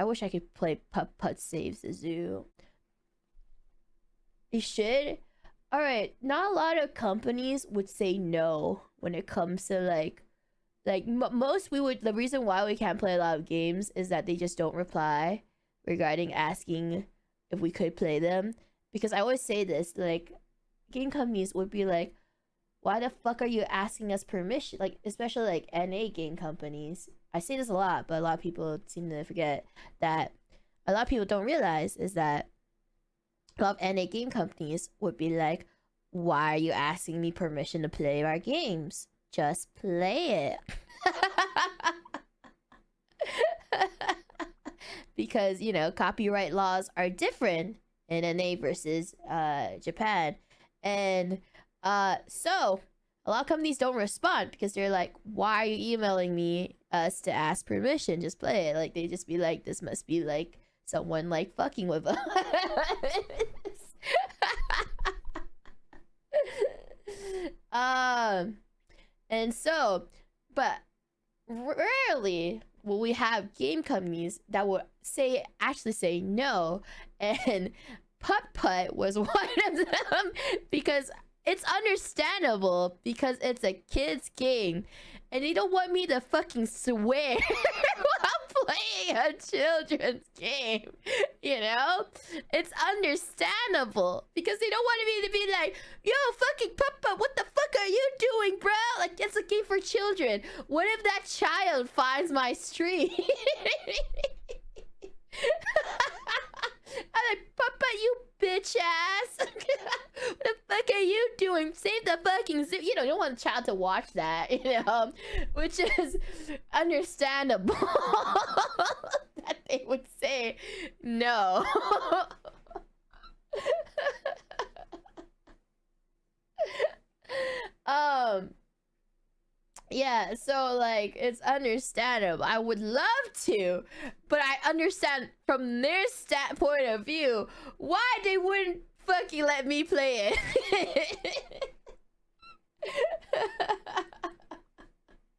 I wish I could play Putt Putt Saves the Zoo. You should. All right, not a lot of companies would say no when it comes to like like most we would the reason why we can't play a lot of games is that they just don't reply regarding asking if we could play them because i always say this like game companies would be like why the fuck are you asking us permission like especially like na game companies i say this a lot but a lot of people seem to forget that a lot of people don't realize is that a lot of na game companies would be like why are you asking me permission to play our games just play it. because, you know, copyright laws are different in NA versus uh, Japan. And uh, so a lot of companies don't respond because they're like, why are you emailing me us to ask permission? Just play it. Like, they just be like, this must be like someone like fucking with us. um and so, but rarely will we have game companies that will say actually say no and putt putt was one of them because it's understandable because it's a kid's game and they don't want me to fucking swear while playing a children's game. You know? It's understandable because they don't want me to be like, yo, fucking Papa, what the fuck are you doing, bro? Like, it's a game for children. What if that child finds my stream? I'm like, Papa, you bitch ass. what the fuck are you doing? Save the fucking zoo. You know, you don't want a child to watch that, you know, which is understandable that they would say no. um, yeah, so like it's understandable. I would love to, but I understand from their stat point of view why they wouldn't fucking let me play it.